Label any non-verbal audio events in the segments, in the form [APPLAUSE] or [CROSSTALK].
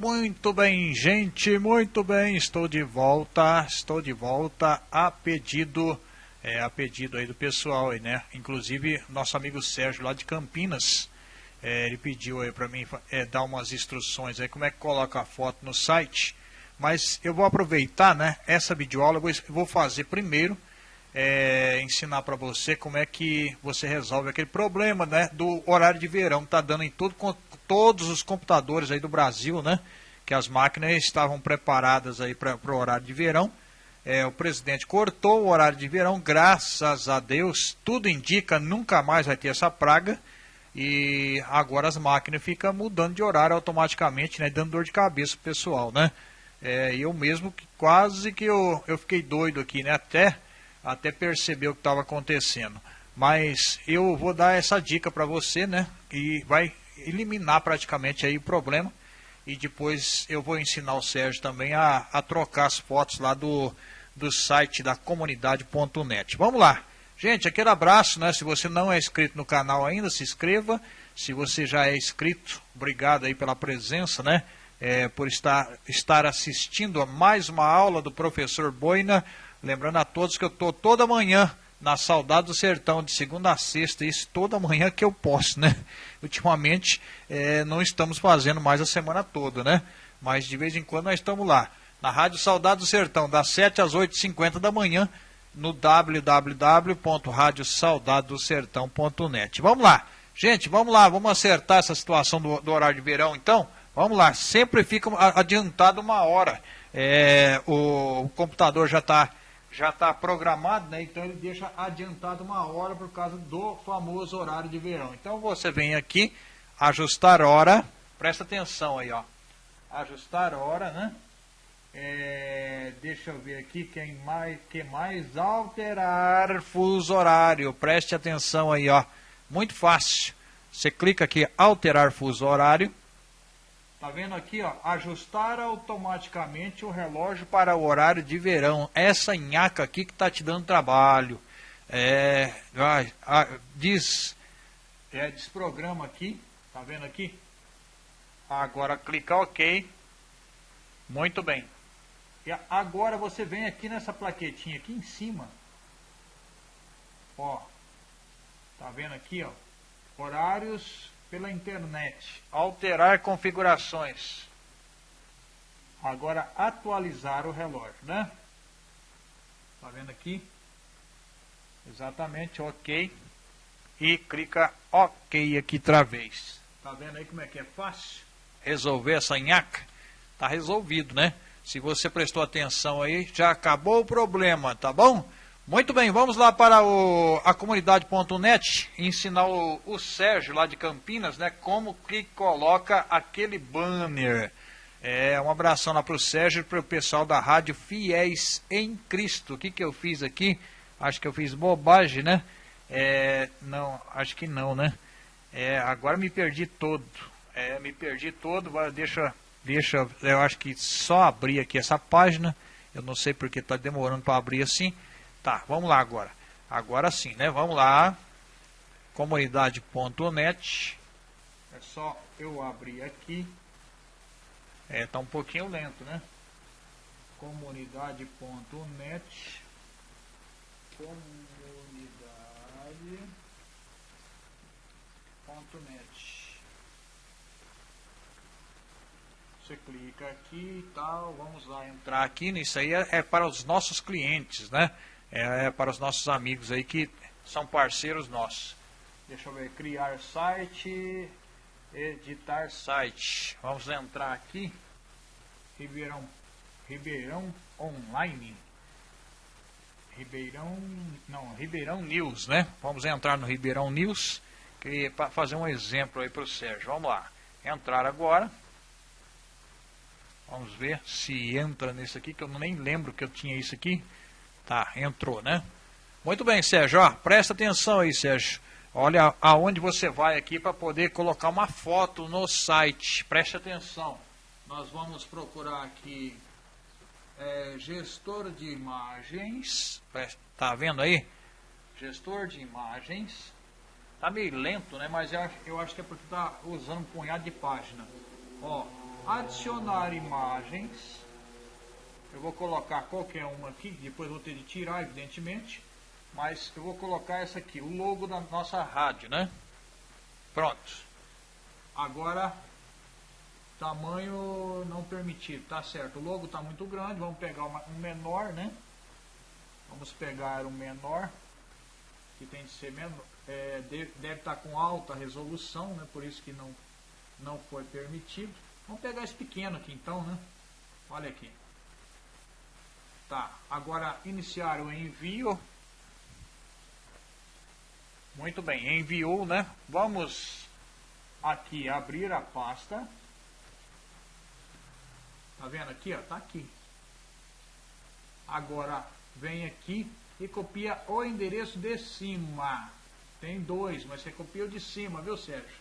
Muito bem, gente, muito bem, estou de volta, estou de volta a pedido, é, a pedido aí do pessoal aí, né? Inclusive, nosso amigo Sérgio lá de Campinas, é, ele pediu aí para mim é, dar umas instruções aí, como é que coloca a foto no site, mas eu vou aproveitar, né, essa videoaula, eu vou, eu vou fazer primeiro, é, ensinar para você como é que você resolve aquele problema, né, do horário de verão, tá dando em todo todos os computadores aí do Brasil, né? Que as máquinas estavam preparadas aí para o horário de verão. É, o presidente cortou o horário de verão, graças a Deus, tudo indica nunca mais vai ter essa praga. E agora as máquinas ficam mudando de horário automaticamente, né? Dando dor de cabeça pro pessoal, né? É, eu mesmo quase que eu, eu fiquei doido aqui, né? Até, até perceber o que estava acontecendo. Mas eu vou dar essa dica para você, né? E vai eliminar praticamente aí o problema. E depois eu vou ensinar o Sérgio também a, a trocar as fotos lá do, do site da comunidade.net. Vamos lá. Gente, aquele abraço, né? Se você não é inscrito no canal ainda, se inscreva. Se você já é inscrito, obrigado aí pela presença, né? É, por estar, estar assistindo a mais uma aula do professor Boina. Lembrando a todos que eu estou toda manhã na Saudade do Sertão, de segunda a sexta, isso toda manhã que eu posso, né? [LAUGHS] Ultimamente é, não estamos fazendo mais a semana toda, né? Mas de vez em quando nós estamos lá. Na Rádio Saudade do Sertão, das 7 às 8h50 da manhã, no www.radiosaudadosertão.net. Vamos lá. Gente, vamos lá, vamos acertar essa situação do, do horário de verão, então? Vamos lá, sempre fica adiantado uma hora. É, o, o computador já está já está programado, né? Então ele deixa adiantado uma hora por causa do famoso horário de verão. Então você vem aqui, ajustar hora, presta atenção aí, ó. Ajustar hora, né? É, deixa eu ver aqui quem mais, que mais alterar fuso horário. Preste atenção aí, ó. Muito fácil. Você clica aqui alterar fuso horário. Tá vendo aqui, ó? Ajustar automaticamente o relógio para o horário de verão. Essa nhaca aqui que tá te dando trabalho. É, diz, é, desprograma aqui, tá vendo aqui? Agora clica OK. Muito bem. E agora você vem aqui nessa plaquetinha aqui em cima. Ó. Tá vendo aqui, ó? Horários pela internet. Alterar configurações. Agora atualizar o relógio, né? Tá vendo aqui? Exatamente, ok. E clica ok aqui outra vez. Tá vendo aí como é que é fácil? Resolver essa nhaca? Tá resolvido, né? Se você prestou atenção aí, já acabou o problema, tá bom? Muito bem, vamos lá para o, a comunidade.net ensinar o, o, Sérgio lá de Campinas, né, como que coloca aquele banner. É, um abração lá para o Sérgio e para o pessoal da rádio Fiéis em Cristo. O que, que eu fiz aqui? Acho que eu fiz bobagem, né? É, não, acho que não, né? É, agora me perdi todo. É, me perdi todo. Deixa, deixa, eu acho que só abrir aqui essa página. Eu não sei porque está demorando para abrir assim. Tá, vamos lá agora. Agora sim, né? Vamos lá. Comunidade.net. É só eu abrir aqui. É, tá um pouquinho lento, né? Comunidade.net. Comunidade.net. Você clica aqui e tal. Vamos lá entrar aqui. Isso aí é, é para os nossos clientes, né? É, é para os nossos amigos aí que são parceiros nossos. Deixa eu ver, criar site, editar site. Vamos entrar aqui, Ribeirão, Ribeirão Online. Ribeirão, não, Ribeirão News, né? Vamos entrar no Ribeirão News para fazer um exemplo aí para o Sérgio. Vamos lá, entrar agora. Vamos ver se entra nesse aqui, que eu nem lembro que eu tinha isso aqui. Tá, entrou, né? Muito bem, Sérgio. Ó, presta atenção aí, Sérgio. Olha aonde você vai aqui para poder colocar uma foto no site. Preste atenção. Nós vamos procurar aqui é, gestor de imagens. Tá vendo aí? Gestor de imagens. Tá meio lento, né? Mas eu acho, eu acho que é porque tá usando um punhado de página. Ó, adicionar imagens. Eu vou colocar qualquer uma aqui, depois vou ter de tirar, evidentemente. Mas eu vou colocar essa aqui, o logo da nossa rádio, né? Pronto. Agora, tamanho não permitido, tá certo. O logo está muito grande, vamos pegar uma, um menor, né? Vamos pegar um menor, que tem de ser menor, é, deve estar tá com alta resolução, né? Por isso que não, não foi permitido. Vamos pegar esse pequeno aqui então, né? Olha aqui. Tá, agora iniciar o envio. Muito bem, enviou, né? Vamos aqui abrir a pasta. Tá vendo aqui, ó? Tá aqui. Agora vem aqui e copia o endereço de cima. Tem dois, mas você copia o de cima, viu, Sérgio?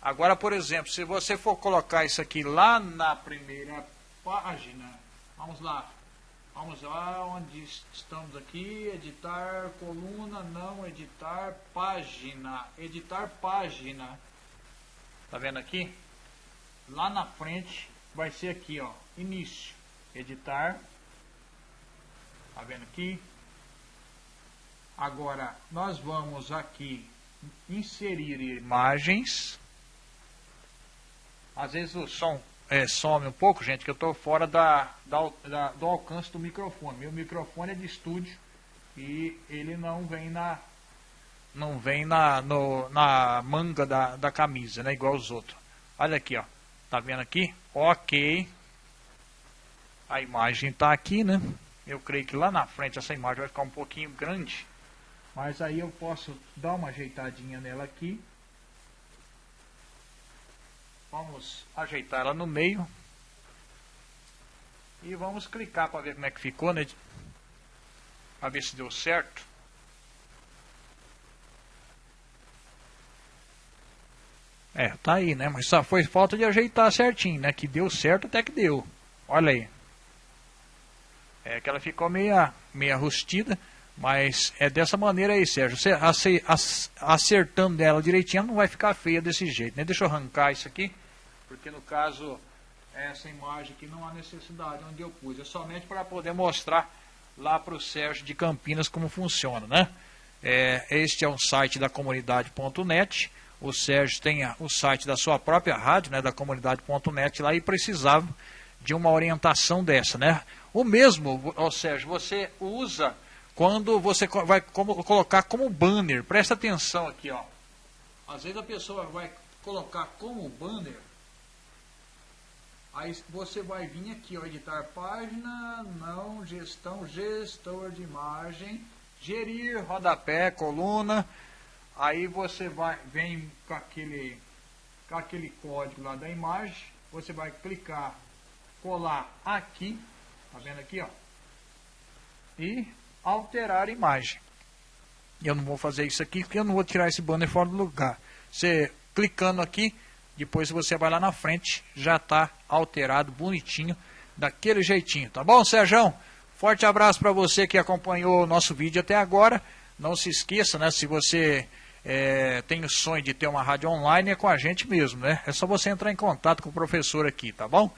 Agora, por exemplo, se você for colocar isso aqui lá na primeira página, vamos lá, vamos lá onde estamos aqui, editar coluna, não editar página, editar página, tá vendo aqui? Lá na frente vai ser aqui, ó, início, editar, tá vendo aqui? Agora, nós vamos aqui inserir imagens, às vezes o som é, some um pouco, gente, que eu estou fora da, da, da, do alcance do microfone. Meu microfone é de estúdio e ele não vem na não vem na, no, na manga da, da camisa, né? Igual os outros. Olha aqui, ó. Tá vendo aqui? Ok. A imagem está aqui, né? Eu creio que lá na frente essa imagem vai ficar um pouquinho grande. Mas aí eu posso dar uma ajeitadinha nela aqui. Vamos ajeitar ela no meio. E vamos clicar para ver como é que ficou, né? Para ver se deu certo. É, tá aí, né? Mas só foi falta de ajeitar certinho, né? Que deu certo até que deu. Olha aí. É que ela ficou meia, meia rustida. Mas é dessa maneira aí, Sérgio. Você acertando ela direitinho, não vai ficar feia desse jeito. Né? Deixa eu arrancar isso aqui porque no caso essa imagem aqui não há necessidade onde eu pus, é somente para poder mostrar lá para o Sérgio de Campinas como funciona, né? É, este é um site da comunidade.net, o Sérgio tem o site da sua própria rádio, né, da comunidade.net lá e precisava de uma orientação dessa, né? O mesmo, ó, Sérgio, você usa quando você vai como, colocar como banner, presta atenção aqui, ó. Às vezes a pessoa vai colocar como banner Aí você vai vir aqui, ó, editar página, não, gestão, gestor de imagem, gerir, rodapé, coluna. Aí você vai, vem com aquele, com aquele código lá da imagem, você vai clicar, colar aqui, tá vendo aqui, ó, e alterar a imagem. Eu não vou fazer isso aqui porque eu não vou tirar esse banner fora do lugar. Você clicando aqui, depois você vai lá na frente, já está alterado, bonitinho, daquele jeitinho. Tá bom, Sérgio? Forte abraço para você que acompanhou o nosso vídeo até agora. Não se esqueça, né? Se você é, tem o sonho de ter uma rádio online, é com a gente mesmo, né? É só você entrar em contato com o professor aqui, tá bom?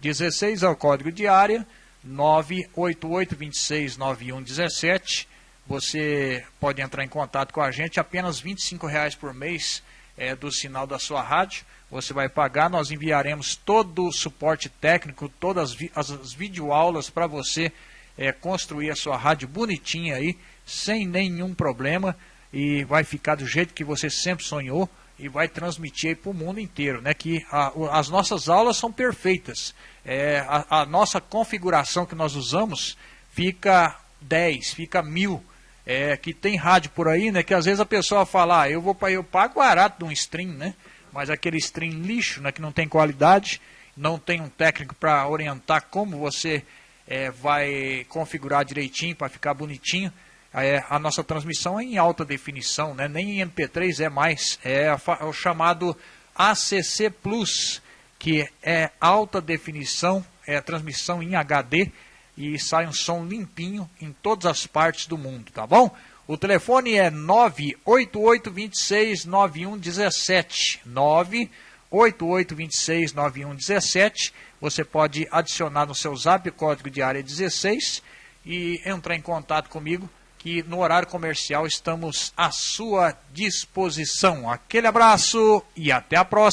16 é o código de área, 988 26 9117. Você pode entrar em contato com a gente, apenas R$ reais por mês é, do sinal da sua rádio você vai pagar, nós enviaremos todo o suporte técnico, todas as, as videoaulas para você é, construir a sua rádio bonitinha aí, sem nenhum problema, e vai ficar do jeito que você sempre sonhou e vai transmitir para o mundo inteiro, né? Que a, as nossas aulas são perfeitas. É, a, a, nossa configuração que nós usamos fica 10, fica mil. É, que tem rádio por aí, né? Que às vezes a pessoa fala, ah, eu vou eu pago barato de um stream, né? mas aquele stream lixo, né, que não tem qualidade, não tem um técnico para orientar como você é, vai configurar direitinho para ficar bonitinho. É, a nossa transmissão é em alta definição, né, nem em MP3 é mais, é, é o chamado ACC Plus, que é alta definição, é transmissão em HD e sai um som limpinho em todas as partes do mundo, tá bom? O telefone é 988269117. 88269117. Você pode adicionar no seu zap o código de área 16 e entrar em contato comigo, que no horário comercial estamos à sua disposição. Aquele abraço e até a próxima.